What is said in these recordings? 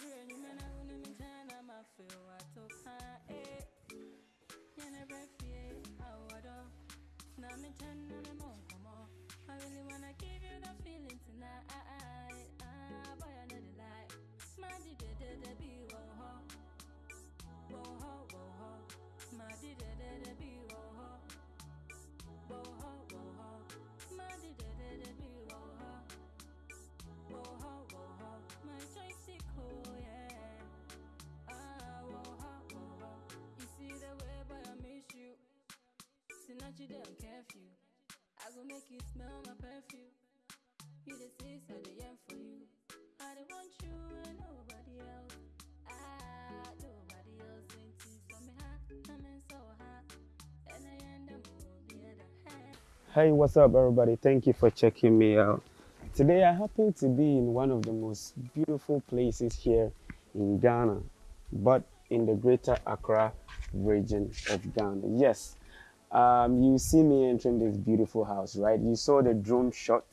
you I wouldn't feel I Curfew. I go make you smell my perfume. You the sis, I the for you. I don't want you and nobody else. Ah, nobody else ain't me. I'm so. And I end up. Hey, what's up, everybody? Thank you for checking me out. Today, I happen to be in one of the most beautiful places here in Ghana, but in the greater Accra region of Ghana. Yes, um, you see me entering this beautiful house, right? You saw the drone shot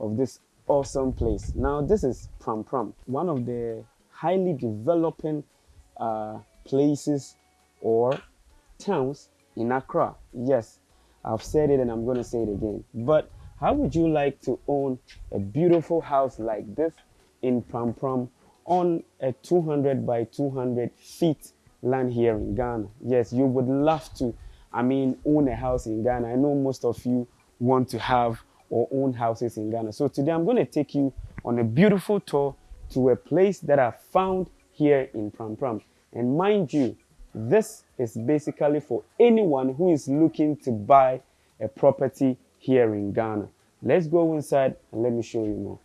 of this awesome place. Now, this is Pram Pram, one of the highly developing uh, places or towns in Accra. Yes, I've said it and I'm going to say it again. But how would you like to own a beautiful house like this in Pram Pram on a 200 by 200 feet land here in Ghana? Yes, you would love to, I mean, own a house in Ghana. I know most of you want to have or own houses in Ghana. So today I'm going to take you on a beautiful tour to a place that I found here in Pram Pram. And mind you, this is basically for anyone who is looking to buy a property here in Ghana. Let's go inside and let me show you more.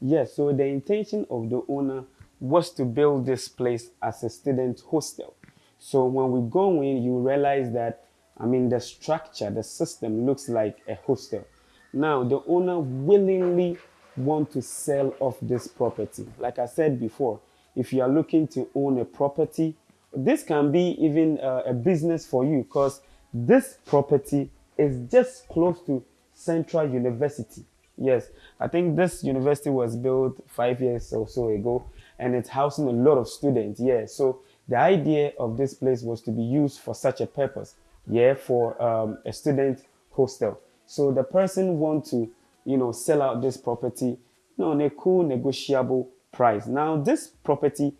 Yes, so the intention of the owner was to build this place as a student hostel. So when we go in, you realize that, I mean, the structure, the system looks like a hostel. Now, the owner willingly want to sell off this property. Like I said before, if you are looking to own a property, this can be even uh, a business for you because this property is just close to Central University. Yes, I think this university was built five years or so ago and it's housing a lot of students. Yeah, so the idea of this place was to be used for such a purpose. Yeah, for um, a student hostel. So the person want to, you know, sell out this property, you know, on a cool negotiable price. Now, this property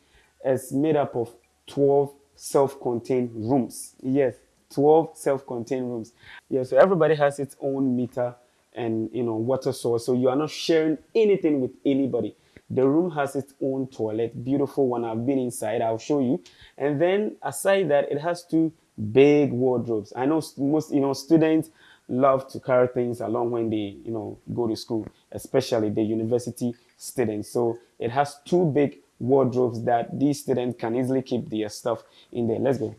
is made up of 12 self-contained rooms. Yes, 12 self-contained rooms. Yeah, so everybody has its own meter and you know water source. So you are not sharing anything with anybody. The room has its own toilet, beautiful one. I've been inside, I'll show you. And then aside that, it has two big wardrobes. I know most you know students love to carry things along when they you know go to school, especially the university students. So it has two big wardrobes that these students can easily keep their stuff in there. Let's go.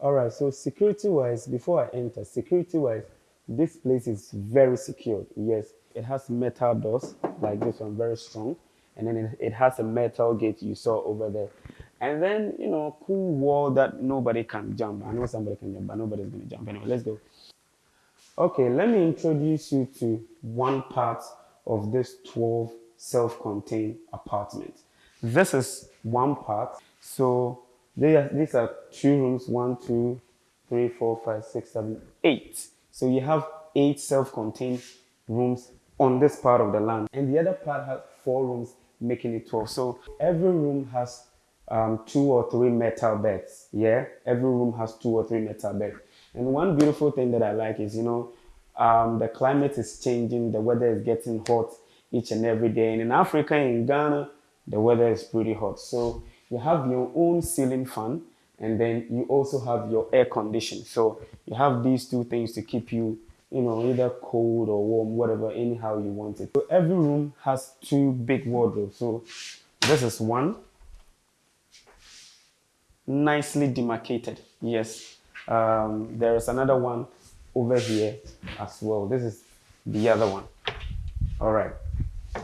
All right, so security wise, before I enter, security wise, this place is very secured. Yes, it has metal doors like this one, very strong. And then it, it has a metal gate you saw over there. And then, you know, cool wall that nobody can jump. I know somebody can jump, but nobody's going to jump. Anyway, let's go. Okay, let me introduce you to one part of this 12 self-contained apartment. This is one part. So are, these are two rooms, one, two, three, four, five, six, seven, eight. So you have eight self-contained rooms on this part of the land. And the other part has four rooms, making it 12. So every room has um, two or three metal beds. Yeah, every room has two or three metal beds. And one beautiful thing that I like is, you know, um, the climate is changing, the weather is getting hot each and every day. And in Africa, in Ghana, the weather is pretty hot. So you have your own ceiling fan and then you also have your air condition. So you have these two things to keep you, you know, either cold or warm, whatever, anyhow you want it. So every room has two big wardrobes. So this is one, nicely demarcated. Yes. Um, there is another one over here as well. This is the other one. All right.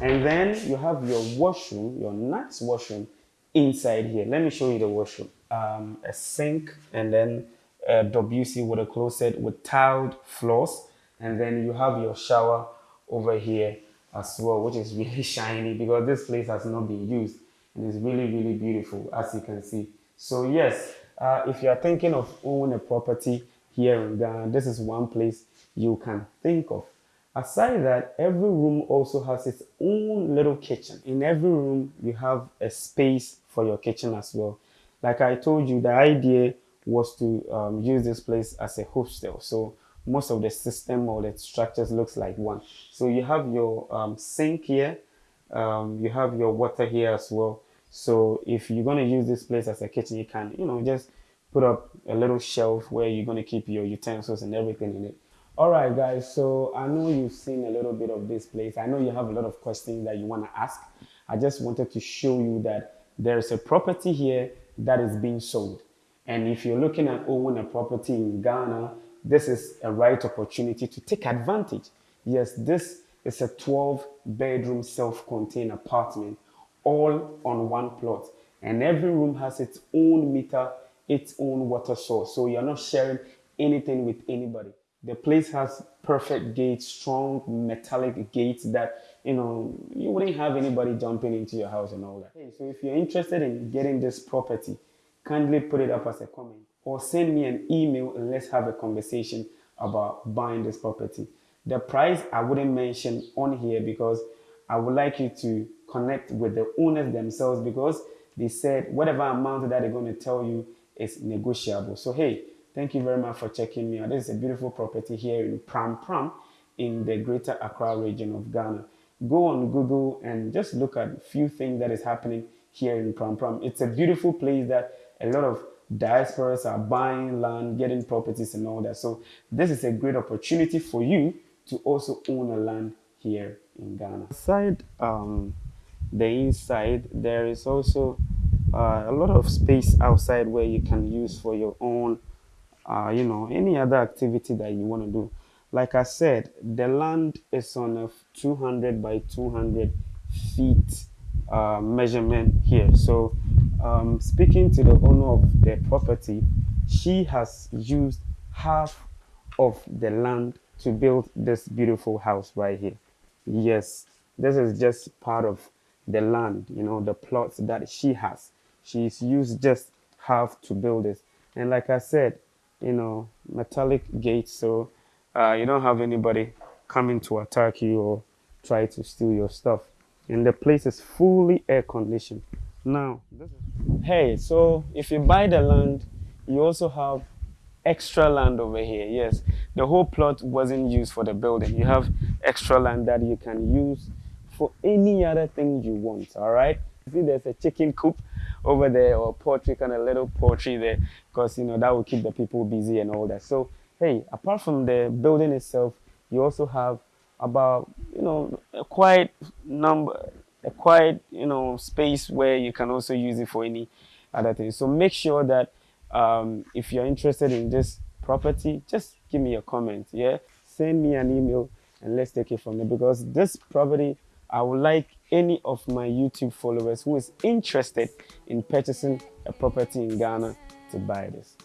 And then you have your washroom, your nice washroom inside here. Let me show you the washroom. Um, a sink and then a WC with a closet with tiled floors. And then you have your shower over here as well, which is really shiny because this place has not been used. And it's really, really beautiful as you can see. So yes, uh, if you are thinking of owning a property here in Ghana, this is one place you can think of. Aside that, every room also has its own little kitchen. In every room, you have a space for your kitchen as well. Like I told you, the idea was to um, use this place as a hostel. So most of the system or the structures looks like one. So you have your um, sink here, um, you have your water here as well. So if you're going to use this place as a kitchen, you can, you know, just put up a little shelf where you're going to keep your utensils and everything in it. All right, guys. So I know you've seen a little bit of this place. I know you have a lot of questions that you want to ask. I just wanted to show you that there's a property here that is being sold. And if you're looking at owning a property in Ghana, this is a right opportunity to take advantage. Yes, this is a 12 bedroom self-contained apartment all on one plot. And every room has its own meter, its own water source. So you're not sharing anything with anybody. The place has perfect gates, strong metallic gates that, you know, you wouldn't have anybody jumping into your house and all that. So if you're interested in getting this property, kindly put it up as a comment or send me an email and let's have a conversation about buying this property. The price I wouldn't mention on here because I would like you to connect with the owners themselves because they said whatever amount that they're going to tell you is negotiable. So, hey, thank you very much for checking me out. This is a beautiful property here in Pram Pram in the greater Accra region of Ghana. Go on Google and just look at a few things that is happening here in Pram Pram. It's a beautiful place that a lot of diasporas are buying land, getting properties and all that. So this is a great opportunity for you to also own a land here in Ghana. Aside um, the inside, there is also uh, a lot of space outside where you can use for your own, uh, you know, any other activity that you want to do. Like I said, the land is on a 200 by 200 feet uh, measurement here. So um, speaking to the owner of the property, she has used half of the land to build this beautiful house right here. Yes, this is just part of the land, you know, the plots that she has. She's used just half to build this. And like I said, you know, metallic gates, so uh, you don't have anybody coming to attack you or try to steal your stuff. And the place is fully air conditioned. Now, hey, so if you buy the land, you also have extra land over here. Yes, the whole plot wasn't used for the building. You have extra land that you can use for any other thing you want. All right. See, there's a chicken coop over there or poultry, kind of little poultry there, because you know that will keep the people busy and all that. So, hey, apart from the building itself, you also have about you know quite number a quiet, you know, space where you can also use it for any other thing. So make sure that um, if you're interested in this property, just give me a comment. Yeah, send me an email and let's take it from there. Because this property, I would like any of my YouTube followers who is interested in purchasing a property in Ghana to buy this.